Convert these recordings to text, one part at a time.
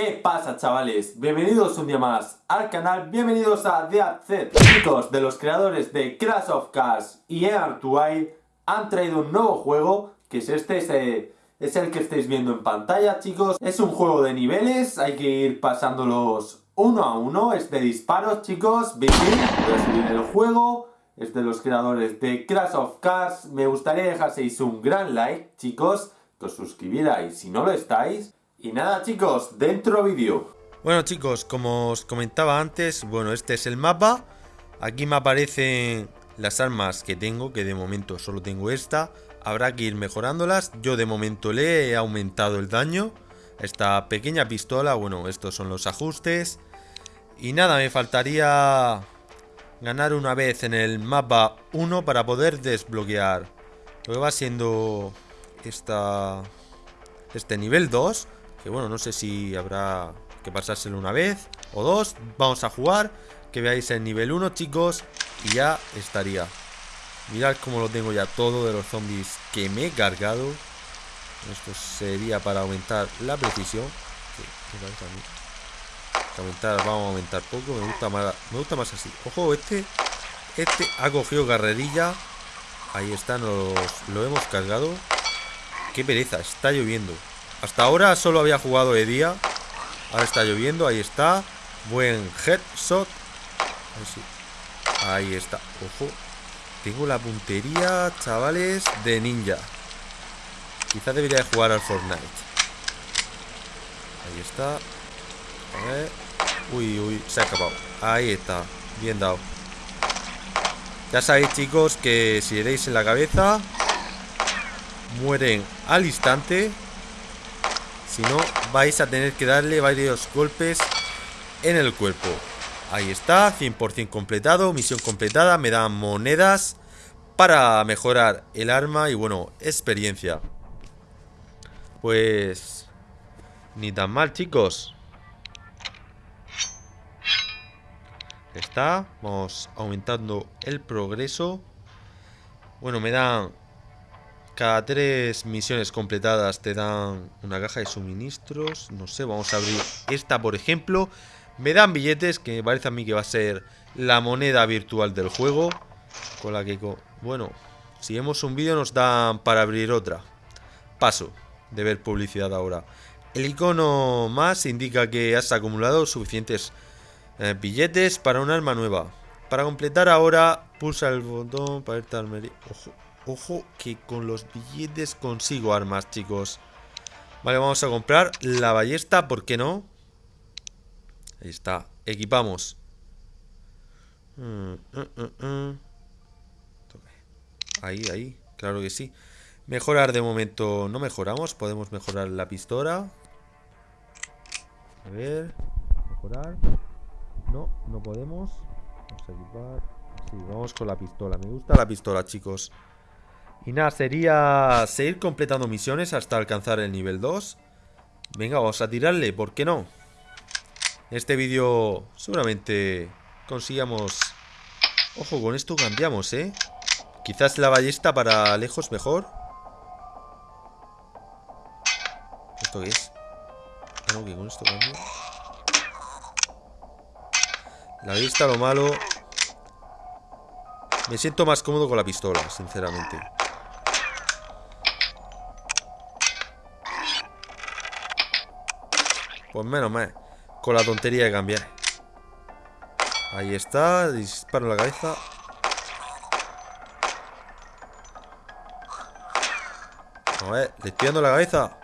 ¿Qué pasa chavales? Bienvenidos un día más al canal, bienvenidos a The Chicos, de los creadores de Crash of Cars y to han traído un nuevo juego, que es este, es el que estáis viendo en pantalla chicos. Es un juego de niveles, hay que ir pasándolos uno a uno, es de disparos chicos, voy a subir el juego, es de los creadores de Crash of Cars. Me gustaría dejaseis un gran like chicos, que os suscribierais si no lo estáis. Y nada chicos, dentro vídeo. Bueno chicos, como os comentaba antes, bueno, este es el mapa. Aquí me aparecen las armas que tengo, que de momento solo tengo esta. Habrá que ir mejorándolas. Yo de momento le he aumentado el daño. Esta pequeña pistola, bueno, estos son los ajustes. Y nada, me faltaría ganar una vez en el mapa 1 para poder desbloquear lo que va siendo esta, este nivel 2. Que bueno, no sé si habrá que pasárselo una vez o dos. Vamos a jugar. Que veáis el nivel 1, chicos. Y ya estaría. Mirad cómo lo tengo ya todo de los zombies que me he cargado. Esto sería para aumentar la precisión. aumentar, vamos a aumentar poco. Me gusta más, me gusta más así. Ojo, este, este ha cogido carrerilla. Ahí está, nos lo hemos cargado. Qué pereza, está lloviendo. Hasta ahora solo había jugado de día. Ahora está lloviendo, ahí está. Buen headshot. Ahí está. Ojo. Tengo la puntería, chavales, de ninja. Quizás debería de jugar al Fortnite. Ahí está. A ver. Uy, uy, se ha acabado. Ahí está. Bien dado. Ya sabéis, chicos, que si le en la cabeza, mueren al instante. Si no, vais a tener que darle varios golpes en el cuerpo. Ahí está, 100% completado, misión completada, me dan monedas para mejorar el arma y bueno, experiencia. Pues... Ni tan mal, chicos. Está, vamos aumentando el progreso. Bueno, me dan cada tres misiones completadas te dan una caja de suministros. No sé, vamos a abrir esta, por ejemplo. Me dan billetes, que me parece a mí que va a ser la moneda virtual del juego. Con la que... Bueno, si vemos un vídeo nos dan para abrir otra. Paso de ver publicidad ahora. El icono más indica que has acumulado suficientes eh, billetes para un arma nueva. Para completar ahora, pulsa el botón para irte al Ojo, Ojo que con los billetes consigo armas, chicos. Vale, vamos a comprar la ballesta, ¿por qué no? Ahí está, equipamos. Mm, mm, mm, ahí, ahí, claro que sí. Mejorar de momento no mejoramos, podemos mejorar la pistola. A ver, mejorar. No, no podemos. Vamos a equipar. Sí, vamos con la pistola. Me gusta la pistola, chicos. Y nada, sería seguir completando misiones hasta alcanzar el nivel 2. Venga, vamos a tirarle, ¿por qué no? En este vídeo seguramente consigamos... Ojo, con esto cambiamos, ¿eh? Quizás la ballesta para lejos mejor. ¿Esto qué es? Ah, no, que con esto cambio. La ballesta, lo malo... Me siento más cómodo con la pistola, sinceramente. Pues menos mal. Con la tontería de cambiar. Ahí está. Disparo la cabeza. A ver, le la cabeza.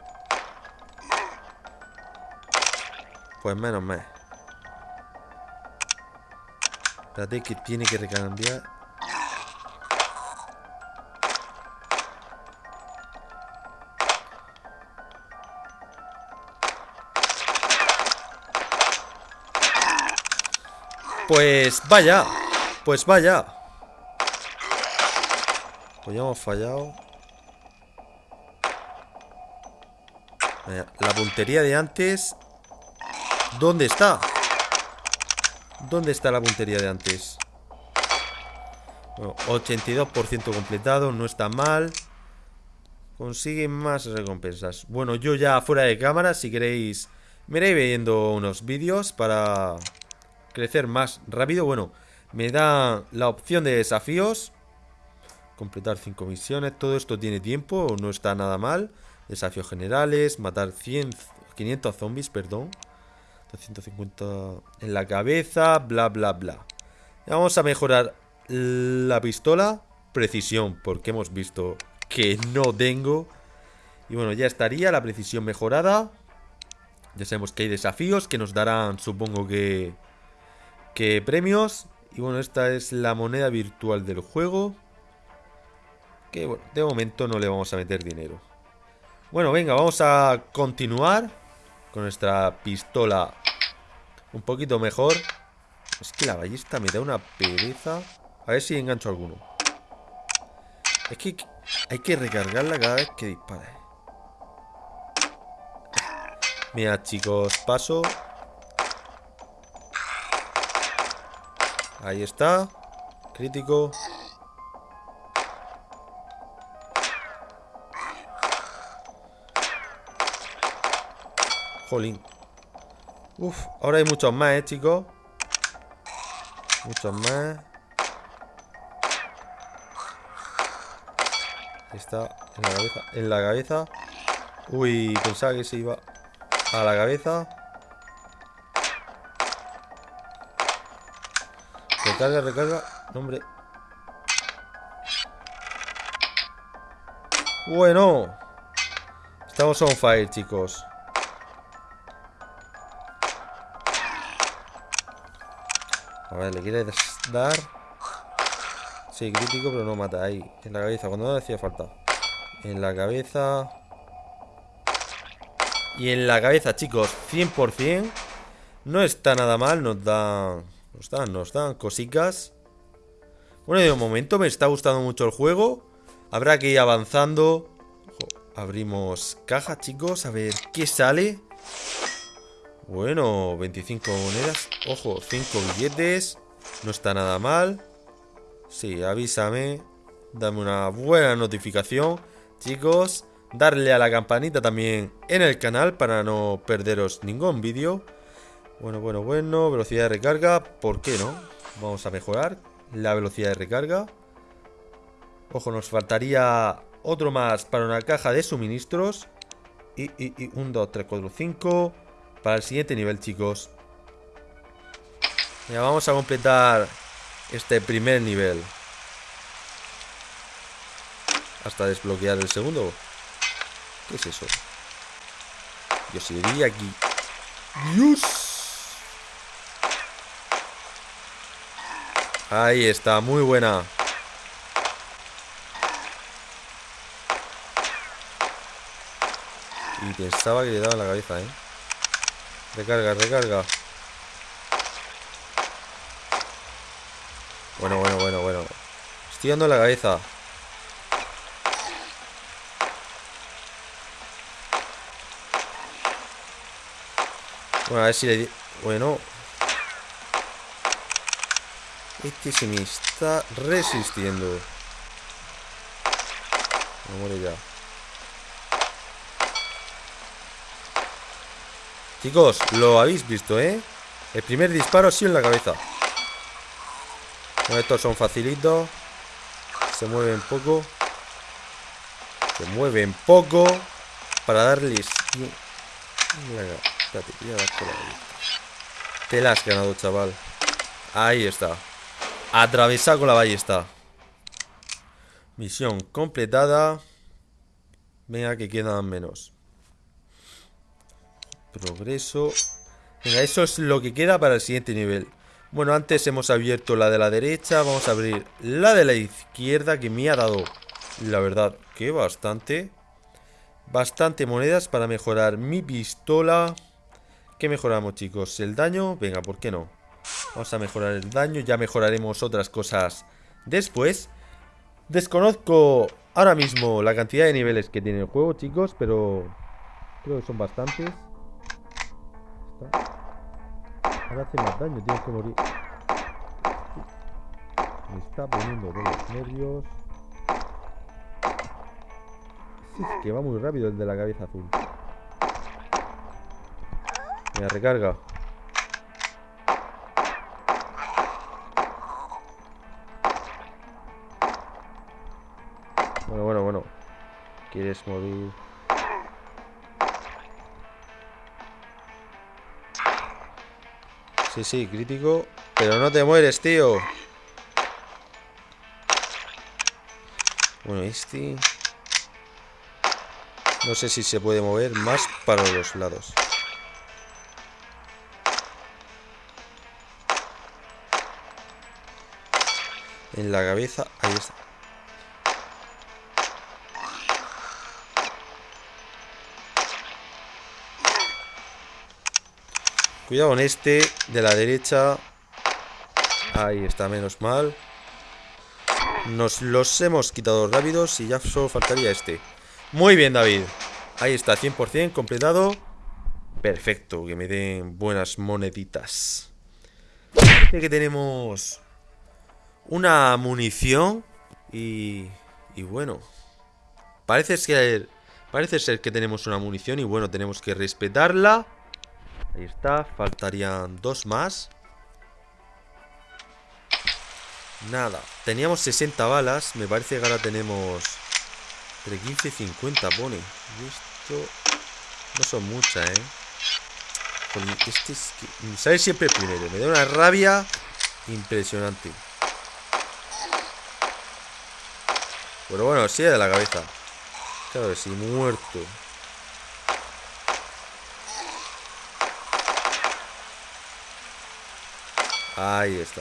Pues menos mal. Espérate que tiene que recambiar. Pues vaya Pues vaya Pues ya hemos fallado La puntería de antes ¿Dónde está? ¿Dónde está la puntería de antes? 82% completado No está mal Consigue más recompensas Bueno, yo ya fuera de cámara Si queréis Me iré viendo unos vídeos para crecer más rápido. Bueno, me da la opción de desafíos. Completar 5 misiones. Todo esto tiene tiempo, no está nada mal. Desafíos generales, matar 100, 500 zombies, perdón. 250 en la cabeza, bla, bla, bla. Vamos a mejorar la pistola. Precisión, porque hemos visto que no tengo. Y bueno, ya estaría la precisión mejorada. Ya sabemos que hay desafíos que nos darán, supongo que... Que premios. Y bueno, esta es la moneda virtual del juego. Que bueno, de momento no le vamos a meter dinero. Bueno, venga, vamos a continuar con nuestra pistola un poquito mejor. Es que la ballesta me da una pereza. A ver si engancho alguno. Es que hay que recargarla cada vez que dispare. Mira, chicos, paso. Ahí está. Crítico. Jolín. Uf, ahora hay muchos más, eh, chicos. Muchos más. Está en la cabeza. En la cabeza. Uy, pensaba que se iba a la cabeza. Recarga, recarga. Hombre. Bueno. Estamos on fire, chicos. A ver, le quieres dar. Sí, crítico, pero no mata. Ahí, en la cabeza, cuando no hacía falta. En la cabeza. Y en la cabeza, chicos, 100%. No está nada mal, nos dan... Nos dan, nos dan cositas. Bueno, de momento me está gustando mucho el juego. Habrá que ir avanzando. abrimos caja, chicos, a ver qué sale. Bueno, 25 monedas. Ojo, 5 billetes. No está nada mal. Sí, avísame. Dame una buena notificación. Chicos, darle a la campanita también en el canal para no perderos ningún vídeo. Bueno, bueno, bueno. Velocidad de recarga. ¿Por qué no? Vamos a mejorar la velocidad de recarga. Ojo, nos faltaría otro más para una caja de suministros. Y, y, y 1, 2, 3, 4, 5 para el siguiente nivel, chicos. Ya vamos a completar este primer nivel. Hasta desbloquear el segundo. ¿Qué es eso? Yo seguiría aquí. ¡Dios! Ahí está, muy buena. Y pensaba que le daba en la cabeza, ¿eh? Recarga, recarga. Bueno, bueno, bueno, bueno. Estoy dando la cabeza. Bueno, a ver si le... Bueno. Este se me está resistiendo. No muere ya. Chicos, lo habéis visto, ¿eh? El primer disparo sí en la cabeza. estos son facilitos. Se mueven poco. Se mueven poco. Para darles... Te la has ganado, chaval. Ahí está. Atravesar con la ballesta. Misión completada. Venga, que quedan menos. Progreso. Venga, eso es lo que queda para el siguiente nivel. Bueno, antes hemos abierto la de la derecha. Vamos a abrir la de la izquierda que me ha dado, la verdad, que bastante. Bastante monedas para mejorar mi pistola. ¿Qué mejoramos, chicos? ¿El daño? Venga, ¿por qué no? Vamos a mejorar el daño. Ya mejoraremos otras cosas después. Desconozco ahora mismo la cantidad de niveles que tiene el juego, chicos, pero creo que son bastantes. Ahora hace más daño, tienes que morir. Me está poniendo de los nervios. es que va muy rápido el de la cabeza azul. Mira, recarga. ¿Quieres morir? Sí, sí, crítico. Pero no te mueres, tío. Bueno, este... No sé si se puede mover más para los lados. En la cabeza, ahí está. Cuidado con este de la derecha. Ahí está, menos mal. Nos los hemos quitado rápidos y ya solo faltaría este. Muy bien, David. Ahí está, 100% completado. Perfecto, que me den buenas moneditas. Parece que tenemos una munición y, y bueno. Parece ser, parece ser que tenemos una munición y bueno, tenemos que respetarla. Ahí está, faltarían dos más. Nada, teníamos 60 balas, me parece que ahora tenemos entre 15 y 50 pone. Y esto no son muchas, ¿eh? Este es que... Sale siempre primero, me da una rabia impresionante. Pero bueno, sí de la cabeza. Claro sí, muerto. Ahí está.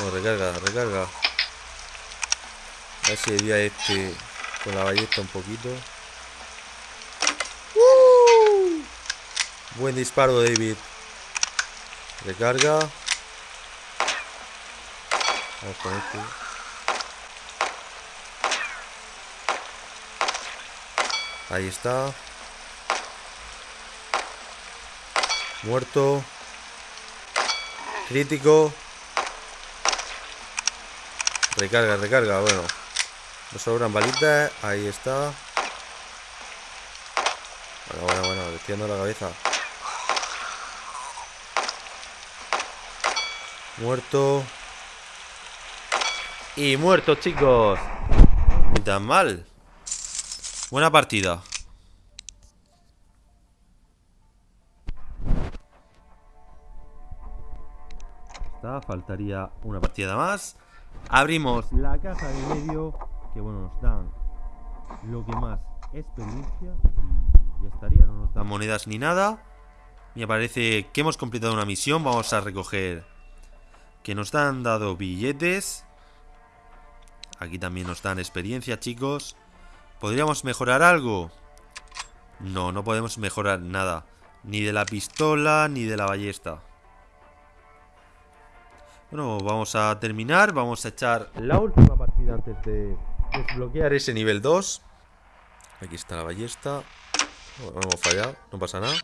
No, recarga, recarga. A ver si debía este con la ballesta un poquito. ¡Uh! Buen disparo, David. Recarga. Vamos con este. Ahí está. Muerto. Crítico. Recarga, recarga, bueno. Nos sobran balitas. Ahí está. Bueno, bueno, bueno. Destiendo la cabeza. Muerto. Y muerto, chicos. Ni tan mal. Buena partida. Faltaría una partida más. Abrimos la caja de medio, que bueno, nos dan lo que más experiencia y ya estaría, no nos dan monedas ni nada. Me parece que hemos completado una misión, vamos a recoger que nos han dado billetes. Aquí también nos dan experiencia, chicos. ¿Podríamos mejorar algo? No, no podemos mejorar nada. Ni de la pistola, ni de la ballesta. Bueno, vamos a terminar. Vamos a echar la última partida antes de desbloquear ese nivel 2. Aquí está la ballesta. hemos fallado, no pasa nada.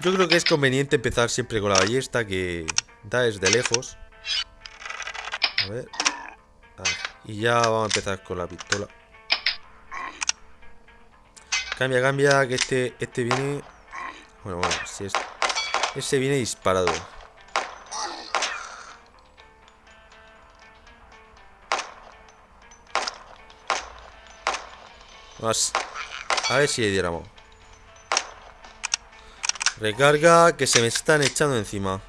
Yo creo que es conveniente empezar siempre con la ballesta que da desde lejos. A ver. Y ya vamos a empezar con la pistola. Cambia, cambia, que este, este viene... Bueno, bueno, si es... Ese viene disparado. A ver si le diéramos. Recarga, que se me están echando encima.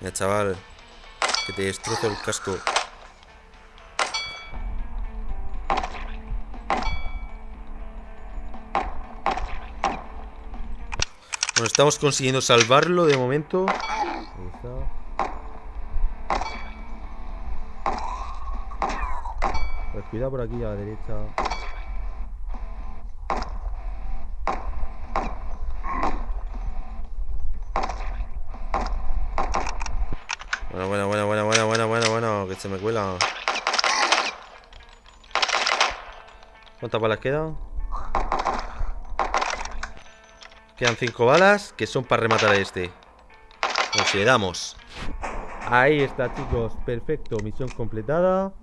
Mira, chaval. Que te destrozo el casco. Bueno, estamos consiguiendo salvarlo de momento. Ahí está. Cuidado por aquí a la derecha. Bueno, bueno, bueno, bueno, bueno, bueno, bueno, bueno, que se me cuela. ¿Cuántas balas quedan? Quedan cinco balas que son para rematar a este. Consideramos. Ahí está, chicos. Perfecto. Misión completada.